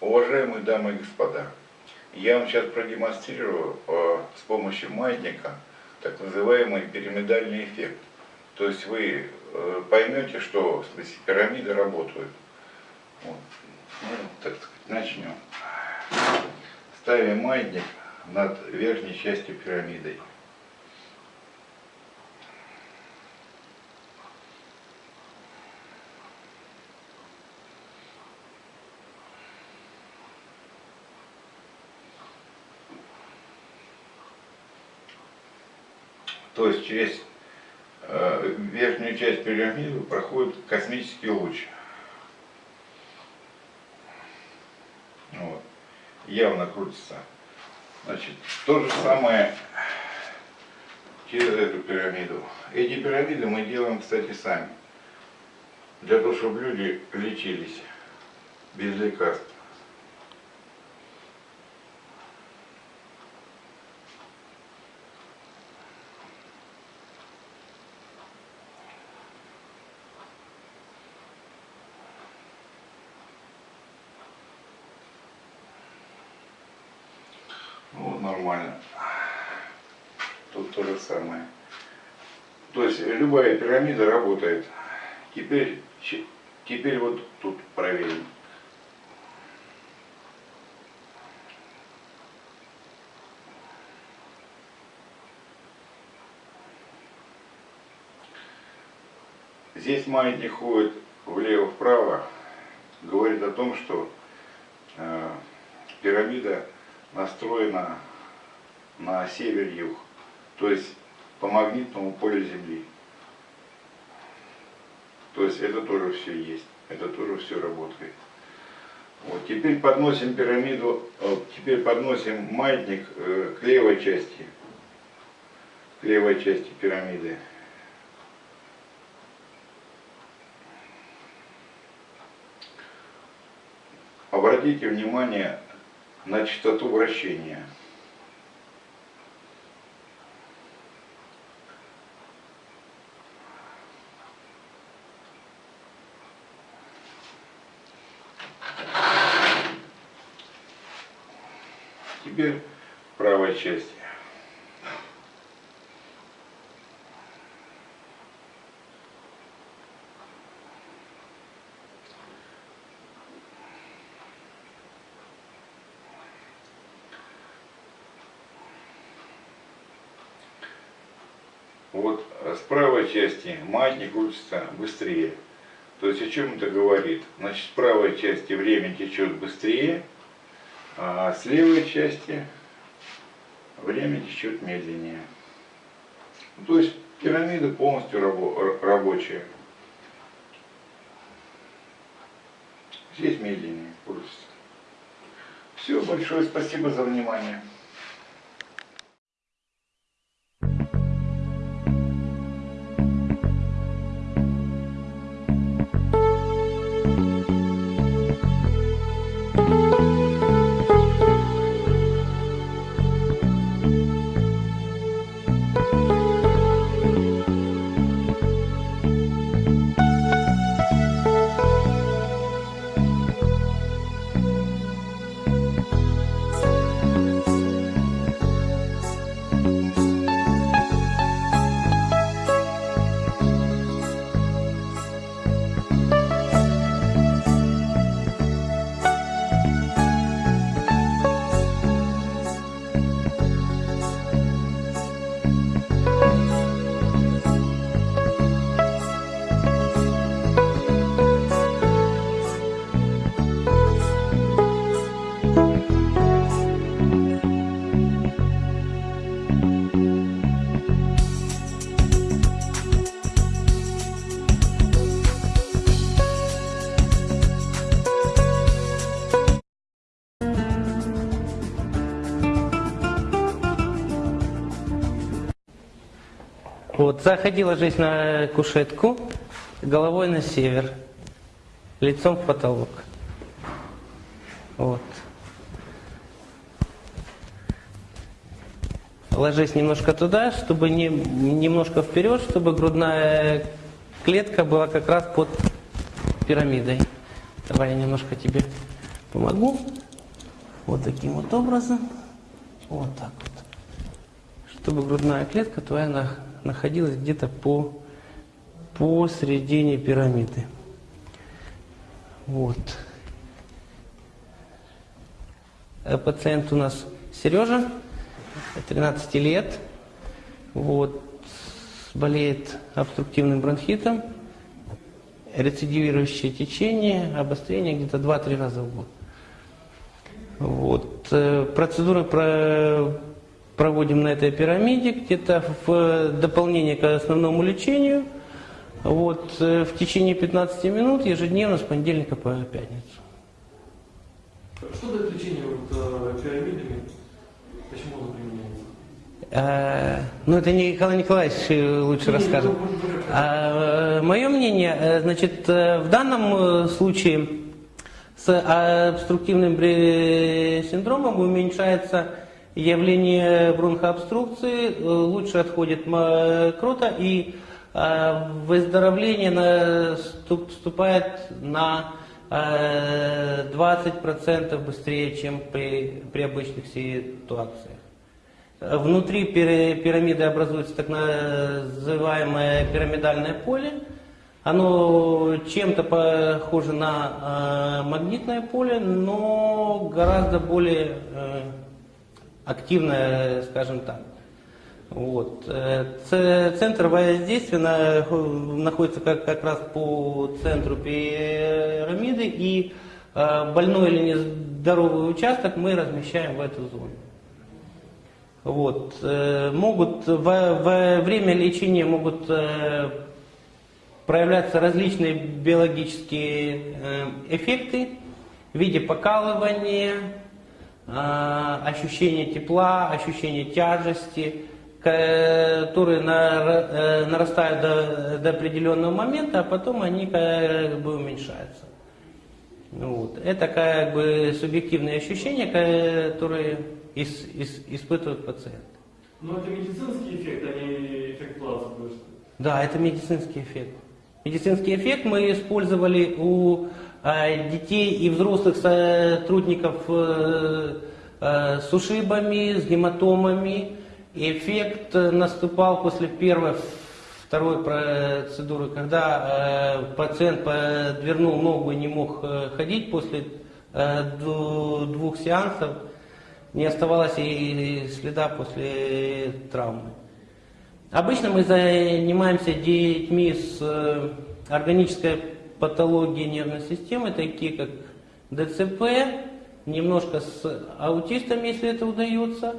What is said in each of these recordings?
Уважаемые дамы и господа, я вам сейчас продемонстрирую э, с помощью маятника так называемый пирамидальный эффект. То есть вы э, поймете, что в смысле, пирамиды работают. Вот. Ну, так сказать, начнем. Ставим маятник над верхней частью пирамиды. То есть через э, верхнюю часть пирамиды проходит космический луч. Вот. Явно крутится. Значит, то же самое через эту пирамиду. Эти пирамиды мы делаем, кстати, сами. Для того, чтобы люди лечились без лекарств. Вот нормально. Тут то же самое. То есть любая пирамида работает. Теперь, теперь вот тут проверим. Здесь маятник ходит влево-вправо, говорит о том, что э, пирамида настроена на север-юг, то есть по магнитному полю Земли. То есть это тоже все есть, это тоже все работает. Вот, теперь подносим пирамиду, вот, теперь подносим маятник э, к левой части, к левой части пирамиды. Обратите внимание на частоту вращения. Теперь правая часть. Вот с правой части маятник крутится быстрее. То есть о чем это говорит? Значит, с правой части время течет быстрее, а с левой части время течет медленнее. То есть пирамида полностью рабо рабочая. Здесь медленнее крутится. Все, большое спасибо за внимание. Вот, заходи, ложись на кушетку, головой на север, лицом в потолок. Вот. Ложись немножко туда, чтобы не, немножко вперед, чтобы грудная клетка была как раз под пирамидой. Давай я немножко тебе помогу. Вот таким вот образом. Вот так вот. Чтобы грудная клетка твоя на- находилась где-то по посередине пирамиды. Вот. Э, Пациент у нас Сережа, 13 лет, вот, болеет обструктивным бронхитом, рецидивирующее течение, обострение где-то 2-3 раза в год. Вот. э, Процедуры про- проводим на этой пирамиде, где-то в дополнение к основному лечению. Вот, э, в течение 15 минут ежедневно с понедельника по пятницу. Что дает лечение вот, э, пирамидами? Почему оно применяется? Э, Ну, это Николай Николаевич э, лучше расскажет. Мое мнение, э, значит, э, в данном э, случае с обструктивным синдромом уменьшается явление бронхообструкции, э, лучше отходит м- крота и э, выздоровление наступ- вступает на э, 20% быстрее, чем при, при обычных ситуациях. Внутри пира- пирамиды образуется так называемое пирамидальное поле. Оно чем-то похоже на э, магнитное поле, но гораздо более активное, скажем так. Вот. Э, Центр воздействия на- находится как, как раз по центру пирамиды, и э, больной или нездоровый участок мы размещаем в эту зону. Вот. э, Могут во, во время лечения могут проявляться различные биологические эффекты в виде покалывания, э, ощущения тепла, ощущения тяжести, которые э, нарастают до, до определенного момента, а потом они как бы уменьшаются. Вот. Это как бы субъективные ощущения, которые ис- ис- испытывает пациент. Но это медицинский эффект, а не эффект плацебо. Да, это медицинский эффект. Медицинский эффект мы использовали у детей и взрослых сотрудников э, э, с ушибами, с гематомами. Эффект наступал после первой, второй процедуры, когда э, пациент подвернул ногу и не мог ходить после двух сеансов. Не оставалось и следа после травмы. Обычно мы занимаемся детьми с органической патологией нервной системы, такие как ДЦП, немножко с аутистами, если это удается.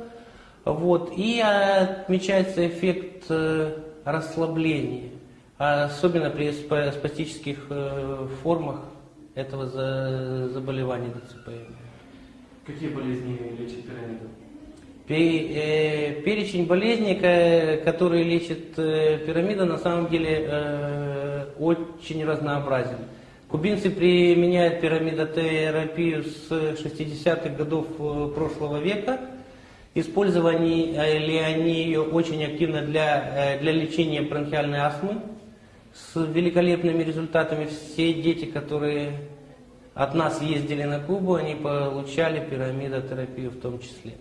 Вот. И отмечается эффект э, расслабления, особенно при спа- спастических э, формах этого за- заболевания ДЦП. Какие болезни лечит пирамида? Э, Перечень болезней, ко- которые лечит э, пирамида, на самом деле э, очень разнообразен. Кубинцы применяют пирамидотерапию с 60-х годов прошлого века. Использовали ли они ее очень активно для, для лечения бронхиальной астмы с великолепными результатами. Все дети, которые от нас ездили на Кубу, они получали пирамидотерапию в том числе.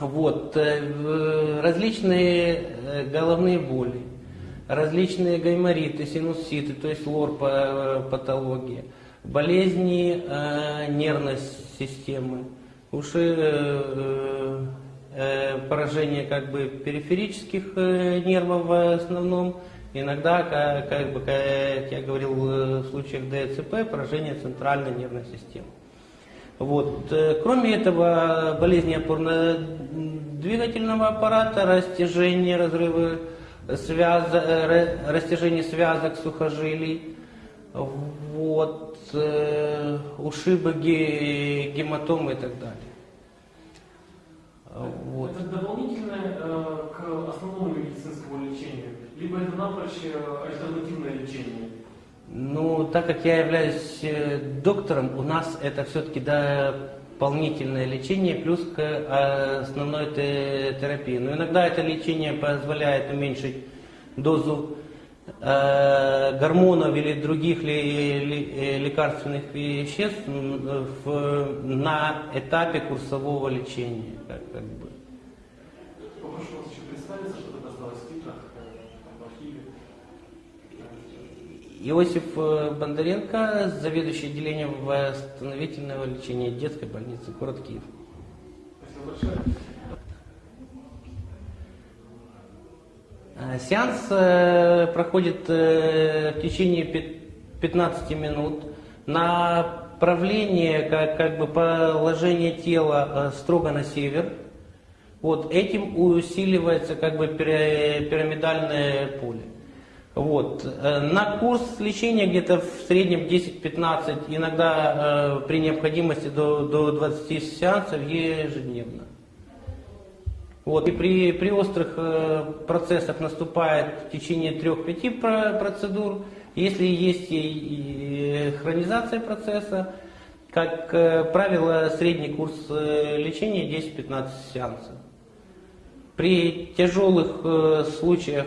Вот, э, различные э, головные боли, различные гаймориты, синуситы, то есть лор по- патология, болезни э, нервной системы, уши, э, э, поражение как бы периферических э, нервов в основном, иногда, ка- как, бы, как я говорил э, в случаях ДЦП, поражение центральной нервной системы. Вот. э, Кроме этого, болезни опорно-двигательного аппарата, растяжение, разрывы связок, растяжение связок сухожилий, вот, э, ушибы, ге- гематомы и так далее. Вот. Это дополнительное э, к основному медицинскому лечению? Либо это напрочь э, альтернативное лечение? Ну, так как я являюсь э, доктором, у нас это все-таки дополнительное лечение плюс к э, основной те- терапии. Но иногда это лечение позволяет уменьшить дозу э, гормонов или других лекарственных веществ на этапе курсового лечения. Как бы. Попрошу вас еще представиться, что это осталось в титрах, э, в архиве. Иосиф э, Бондаренко, заведующий отделением восстановительного лечения детской больницы, город Киев. Спасибо большое. Э, Сеанс э, проходит в течение пят- 15 минут. Направление, как, как бы положение тела строго на север. Вот, этим усиливается как бы пира- пирамидальное поле. Вот. э, На курс лечения где-то в среднем 10-15, иногда э, при необходимости до, до 20 сеансов ежедневно. Вот. И при, при острых э, процессах наступает в течение 3-5 про- процедур. Если есть и хронизация процесса, как э, правило, средний курс э, лечения 10-15 сеансов. При тяжелых э, случаях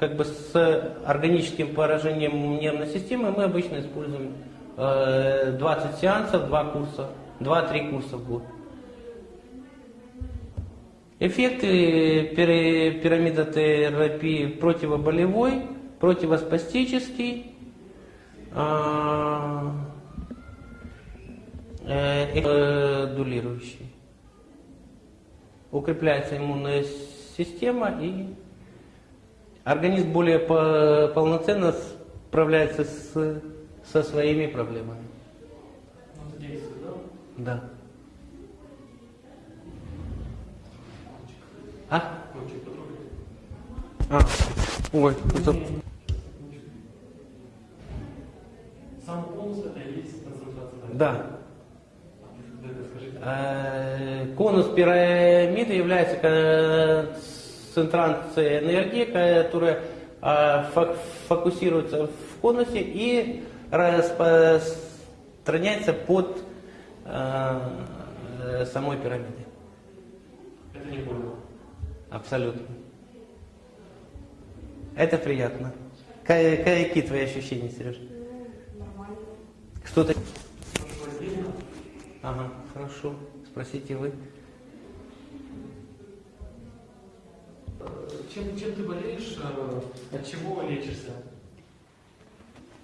как бы с органическим поражением нервной системы мы обычно используем э, 20 сеансов, 2 курса, 2-3 курса в год. Эффекты пири- пирамидотерапии противоболевой, противоспастический, а, э, э, дулирующий. Укрепляется иммунная система и организм более по- полноценно справляется с, со своими проблемами. Действует, да? Да. А? А. Ой, это... Сам конус это и есть концентрация. Да. Скажите. Э, Конус пирамиды является концентрацией энергии, которая э, фок- фокусируется в конусе и распространяется под э, э, самой пирамидой. Это не больно. Абсолютно. Это приятно. Ка- Какие твои ощущения, Сереж? Нормально. Что-то... Хорошо, отдельно. Ага, хорошо. Спросите вы. Чем, чем ты болеешь? э, От чего лечишься?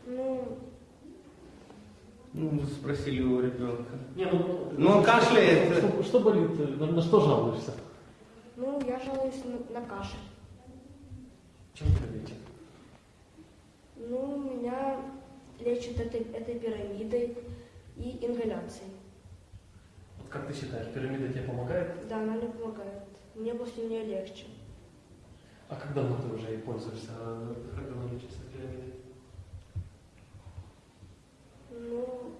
Ну, Ну, спросили у ребенка. Не, ну, Ну, он кашляет. Что, что болит? э, На, на что жалуешься? ну, я жалуюсь на, на кашель. Чем тебя лечат? Ну, меня лечат этой, этой пирамидой и ингаляцией. Вот как ты считаешь, пирамида тебе помогает? Да, она мне помогает. Мне после нее легче. А как давно ты уже ей пользуешься? А давно лечишься пирамидой? Ну,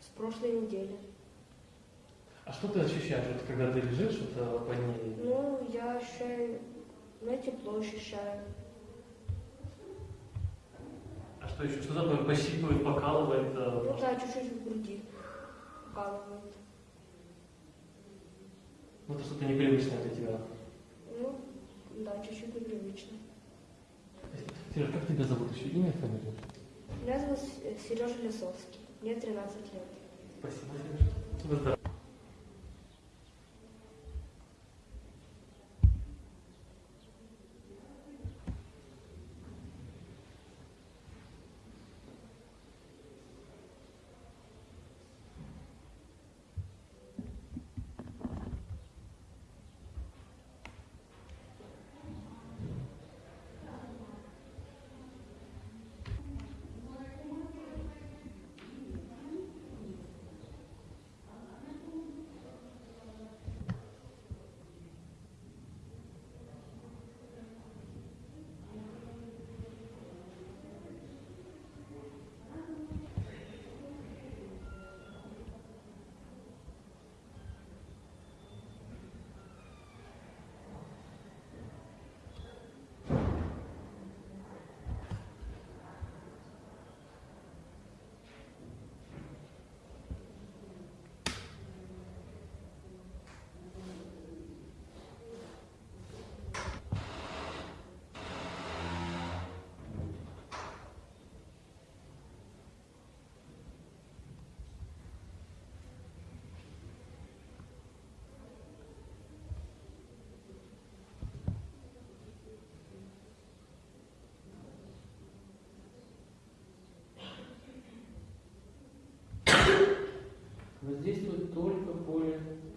с прошлой недели. А что ты ощущаешь, вот, когда ты лежишь вот, э, по ней? Ну, я ощущаю, ну, тепло ощущаю. А что еще? Что такое пощипывает, покалывает? э, Ну да, чуть-чуть в груди укалывает. Ну, это что-то непривычное для тебя. Да, чуть-чуть непривычно. Сереж, как тебя зовут еще? Имя, фамилия? Меня зовут Сережа Лисовский. Мне 13 лет. Спасибо, Сереж. Всего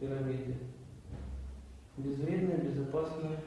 пирамиды. Безвредно, безопасно.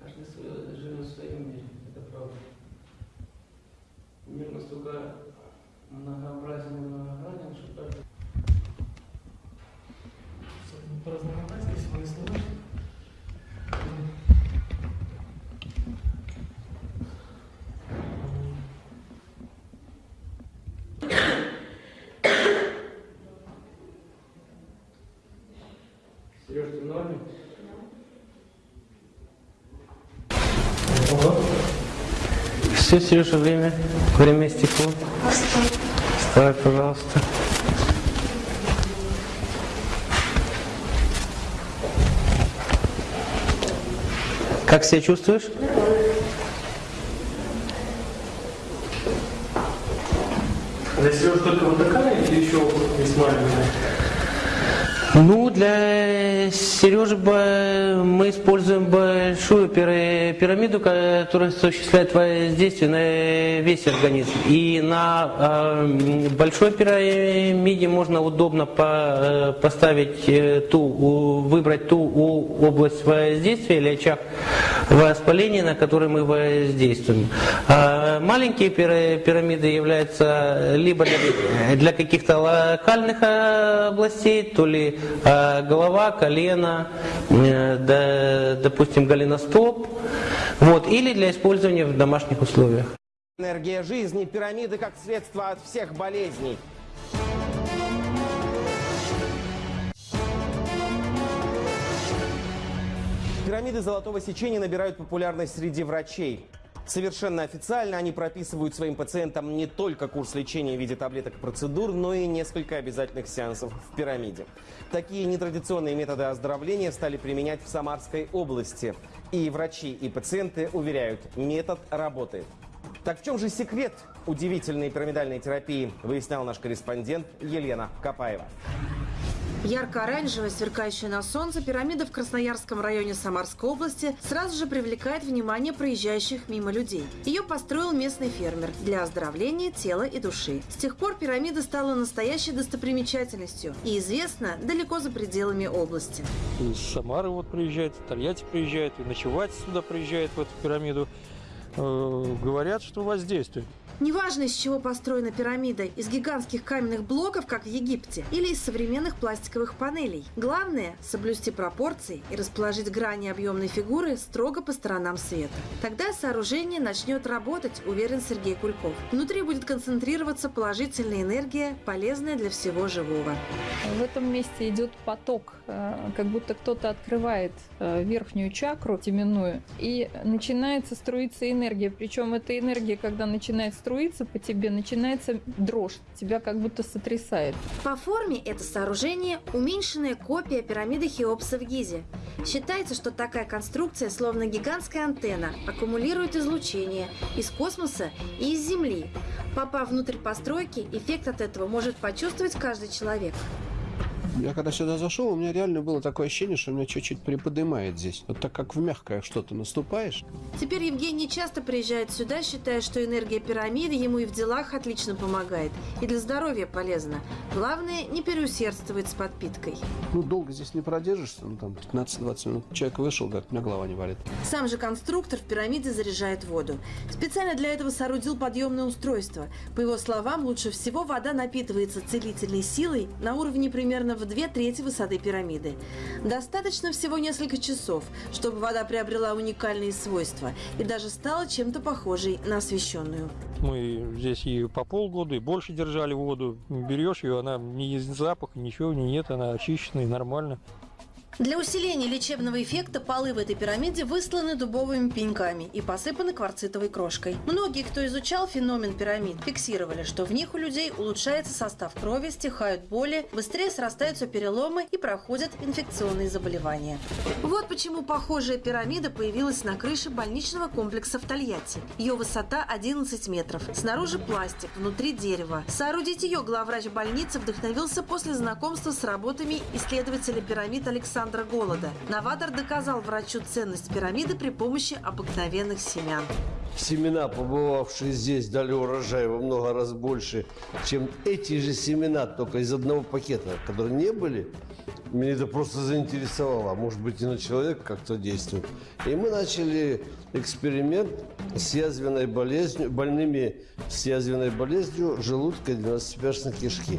Каждый свой- живет в своем мире, это правда. Мир настолько многообразен и многогранен, что каждый Поразнообразнее свои слова. Сереж, ты в норме? Все, Сережа, время. Время истекло. Вставай, пожалуйста. Как себя чувствуешь? Для Сережи только вот такая или еще есть маленькая? Ну, для Сережи мы используем большую пира- пирамиду, которая осуществляет воздействие на весь организм. И на э, большой пирамиде можно удобно э, поставить э, ту, выбрать ту область воздействия или очаг воспаления, на который мы воздействуем. А маленькие пира- пирамиды являются либо для, каких-то локальных э, областей, то ли голова, колено, э, допустим, голеностоп, вот, или для использования в домашних условиях. Энергия жизни, пирамиды как средство от всех болезней. Пирамиды золотого сечения набирают популярность среди врачей. Совершенно официально они прописывают своим пациентам не только курс лечения в виде таблеток и процедур, но и несколько обязательных сеансов в пирамиде. Такие нетрадиционные методы оздоровления стали применять в Самарской области. И врачи, и пациенты уверяют, метод работает. Так в чем же секрет удивительной пирамидальной терапии, выяснял наш корреспондент Елена Капаева. Ярко-оранжевая, сверкающая на солнце, пирамида в Красноярском районе Самарской области сразу же привлекает внимание проезжающих мимо людей. Ее построил местный фермер для оздоровления тела и души. С тех пор пирамида стала настоящей достопримечательностью и известна далеко за пределами области. Из Самары вот приезжают, из Тольятти приезжают, и ночевать сюда приезжают в эту пирамиду. Э, говорят, что воздействует. Неважно, из чего построена пирамида, из гигантских каменных блоков, как в Египте, или из современных пластиковых панелей. Главное – соблюсти пропорции и расположить грани объемной фигуры строго по сторонам света. Тогда сооружение начнет работать, уверен Сергей Кульков. Внутри будет концентрироваться положительная энергия, полезная для всего живого. В этом месте идет поток, э, как будто кто-то открывает э, верхнюю чакру теменную, и начинается струиться энергия. Причем эта энергия, когда начинает струиться по тебе, начинается дрожь, тебя как будто сотрясает. По форме это сооружение – уменьшенная копия пирамиды Хеопса в Гизе. Считается, что такая конструкция, словно гигантская антенна, аккумулирует излучение из космоса и из Земли. Попав внутрь постройки, эффект от этого может почувствовать каждый человек. Я когда сюда зашел, у меня реально было такое ощущение, что меня чуть-чуть приподнимает здесь. Вот так как в мягкое что-то наступаешь. Теперь Евгений часто приезжает сюда, считая, что энергия пирамиды ему и в делах отлично помогает, и для здоровья полезна. Главное, не переусердствовать с подпиткой. Ну, долго здесь не продержишься, ну там 15-20 минут. Человек вышел, говорит, у меня голова не болит. Сам же конструктор в пирамиде заряжает воду. Специально для этого соорудил подъемное устройство. По его словам, лучше всего вода напитывается целительной силой на уровне примерно в две трети высоты пирамиды. Достаточно всего несколько часов, чтобы вода приобрела уникальные свойства и даже стала чем-то похожей на освещенную. Мы здесь и по полгода, и больше держали воду. Берешь ее, она ни запаха, ничего не нет, она очищенная, нормально. Для усиления лечебного эффекта полы в этой пирамиде высланы дубовыми пеньками и посыпаны кварцитовой крошкой. Многие, кто изучал феномен пирамид, фиксировали, что в них у людей улучшается состав крови, стихают боли, быстрее срастаются переломы и проходят инфекционные заболевания. Вот почему похожая пирамида появилась на крыше больничного комплекса в Тольятти. Ее высота 11 метров. Снаружи пластик, внутри дерево. Соорудить ее главврач больницы вдохновился после знакомства с работами исследователя пирамид Александра Голода. Новатор доказал врачу ценность пирамиды при помощи обыкновенных семян. Семена, побывавшие здесь, дали урожай во много раз больше, чем эти же семена, только из одного пакета, которые не были. Меня это просто заинтересовало. А Может быть, и на человека как-то действует. И мы начали эксперимент с язвенной болезнью, больными с язвенной болезнью желудка и двенадцатиперстной кишки.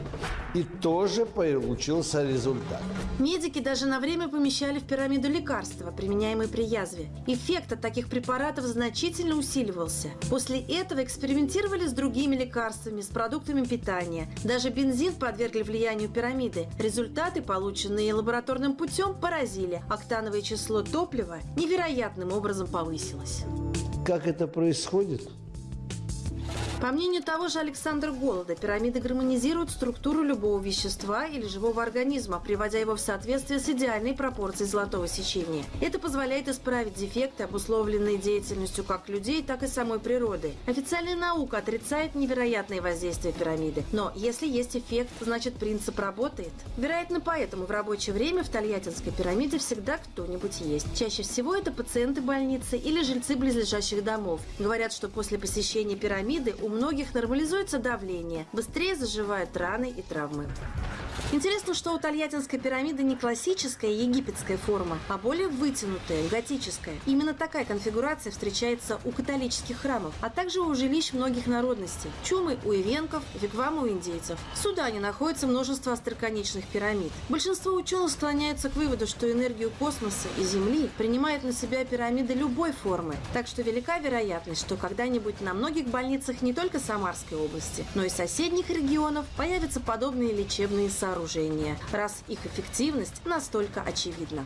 И тоже получился результат. Медики даже на время помещали в пирамиду лекарства, применяемые при язве. Эффект от таких препаратов значительно усиливался. После этого экспериментировали с другими лекарствами, с продуктами питания. Даже бензин подвергли влиянию пирамиды. Результаты, полученные лабораторным путем, поразили. Октановое число топлива невероятным образом повысилось. Как это происходит? По мнению того же Александра Голода, пирамиды гармонизируют структуру любого вещества или живого организма, приводя его в соответствие с идеальной пропорцией золотого сечения. Это позволяет исправить дефекты, обусловленные деятельностью как людей, так и самой природы. Официальная наука отрицает невероятные воздействия пирамиды. Но если есть эффект, значит принцип работает. Вероятно, поэтому в рабочее время в Тольяттинской пирамиде всегда кто-нибудь есть. Чаще всего это пациенты больницы или жильцы близлежащих домов. Говорят, что после посещения пирамиды у многих нормализуется давление, быстрее заживают раны и травмы. Интересно, что у Тольяттинской пирамиды не классическая египетская форма, а более вытянутая, готическая. Именно такая конфигурация встречается у католических храмов, а также у жилищ многих народностей. Чумы у ивенков, вигвамы у индейцев. В Судане находится множество остроконечных пирамид. Большинство ученых склоняются к выводу, что энергию космоса и Земли принимают на себя пирамиды любой формы. Так что велика вероятность, что когда-нибудь на многих больницах не только Самарской области, но и соседних регионов появятся подобные лечебные сооружения, раз их эффективность настолько очевидна.